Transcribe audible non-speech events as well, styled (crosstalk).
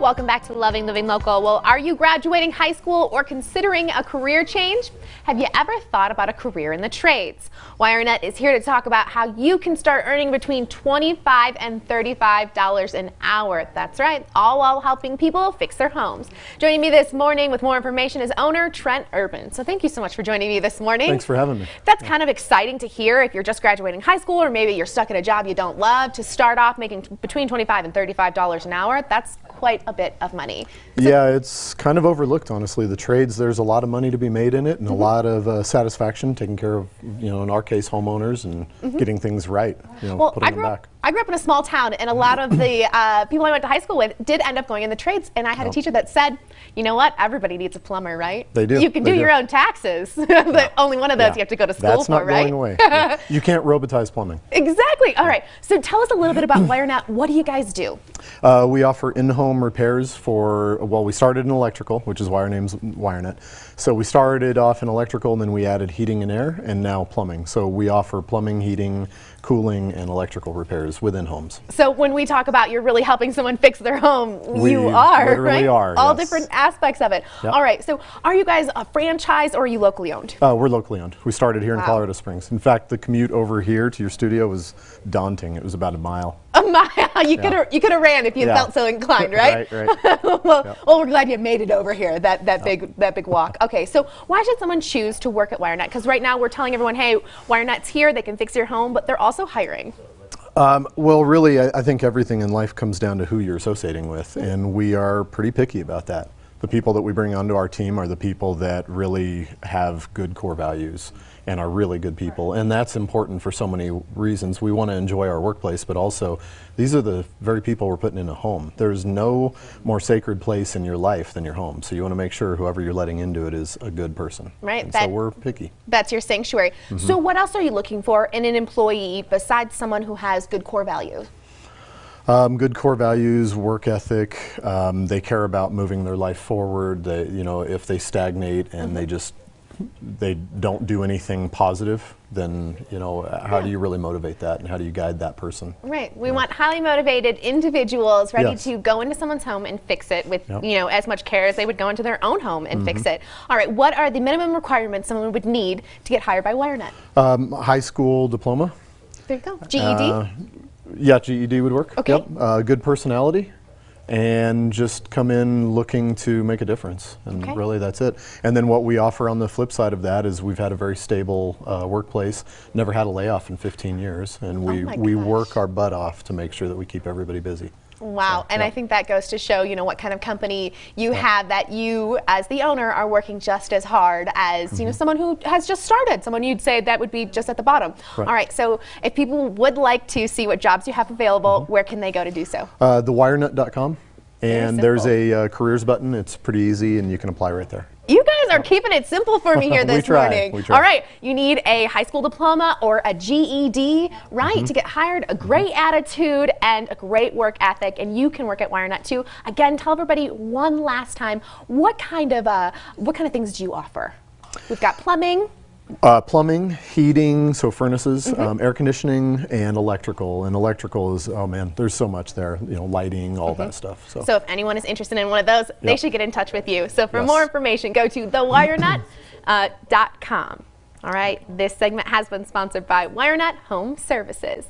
Welcome back to Loving Living Local. Well, are you graduating high school or considering a career change? Have you ever thought about a career in the trades? WireNet is here to talk about how you can start earning between 25 and $35 an hour. That's right, all while helping people fix their homes. Joining me this morning with more information is owner Trent Urban. So thank you so much for joining me this morning. Thanks for having me. That's kind of exciting to hear if you're just graduating high school or maybe you're stuck at a job you don't love to start off making between 25 and $35 an hour. That's quite a bit of money. So yeah, it's kind of overlooked, honestly. The trades, there's a lot of money to be made in it and mm -hmm. a lot of uh, satisfaction taking care of, you know, in our case, homeowners and mm -hmm. getting things right, you know, well, putting them back. I grew up in a small town, and a lot of the uh, people I went to high school with did end up going in the trades. And I had a teacher that said, "You know what? Everybody needs a plumber, right? They do. You can do, do, your own taxes, (laughs) but only one of those yeah. you have to go to school That's for, not right? going away. (laughs) yeah. You can't robotize plumbing. Exactly. All right. So tell us a little bit about WireNet. What do you guys do? Uh, we offer in-home repairs for. Well, we started in electrical, which is why our name's WireNet. So we started off in electrical, and then we added heating and air, and now plumbing. So we offer plumbing, heating, cooling, and electrical repairs within homes. So when we talk about you're really helping someone fix their home, we you are, right? Are, All yes. different aspects of it. Yep. All right, so are you guys a franchise or are you locally owned? Uh, we're locally owned. We started here wow. in Colorado Springs. In fact, the commute over here to your studio was daunting. It was about a mile. A mile. (laughs) You yeah. could have you could have ran if you yeah. felt so inclined, right? (laughs) right, right. (laughs) well, yep. well, we're glad you made it over here. That that yep. big that big walk. Okay, so why should someone choose to work at WireNet? Because right now we're telling everyone, hey, WireNet's here. They can fix your home, but they're also hiring. Um, well, really, I, I, think everything in life comes down to who you're associating with, and we are pretty picky about that. The people that we bring onto our team are the people that really have good core values and are really good people. And that's important for so many reasons. We want to enjoy our workplace, but also these are the very people we're putting in a home. There's no more sacred place in your life than your home. So you want to make sure whoever you're letting into it is a good person. Right. That, so we're picky. That's your sanctuary. Mm -hmm. So what else are you looking for in an employee besides someone who has good core values? Um, good core values, work ethic. Um, they care about moving their life forward. They, you know, if they stagnate and mm -hmm. they just they don't do anything positive, then you know how yeah. do you really motivate that, and how do you guide that person? Right. We yeah. want highly motivated individuals ready yes. to go into someone's home and fix it with yep. you know as much care as they would go into their own home and mm -hmm. fix mm-hmm. it. All right. What are the minimum requirements someone would need to get hired by WireNet? Um, high school diploma. There you go. GED. Uh, yeah, GED would work. Okay. Yep. Uh, good personality and just come in looking to make a difference. And okay. really that's it. And then what we offer on the flip side of that is we've had a very stable uh, workplace, never had a layoff in 15 years, and we, oh we work our butt off to make sure that we keep everybody busy. Wow, so, and yeah. I think that goes to show, you know, what kind of company you yeah. have that you, as the owner, are working just as hard as, mm -hmm. you know, mm-hmm. someone who has just started, someone you'd say that would be just at the bottom. Right. All right, so if people would like to see what jobs you have available, mm -hmm. where can they go to do so? Uh, thewirenet.com, and there's a uh, careers button. It's pretty easy, and you can apply right there. You guys are keeping it simple for me here (laughs) this morning. All right, you need a high school diploma or a GED, right, mm -hmm. to get hired, a great attitude and a great work ethic, and you can work at WireNet too. Again, tell everybody one last time what kind of uh, what kind of things do you offer? We've got plumbing. Uh, plumbing, heating, so furnaces, mm -hmm. um, air conditioning, and electrical. And electrical is, oh man, there's so much there, you know, lighting, all mm -hmm. that stuff. So. so if anyone is interested in one of those, yep. they should get in touch with you. So for yes. more information, go to thewirenet.com. (coughs) Uh, .com. all right, this segment has been sponsored by WireNet Home Services.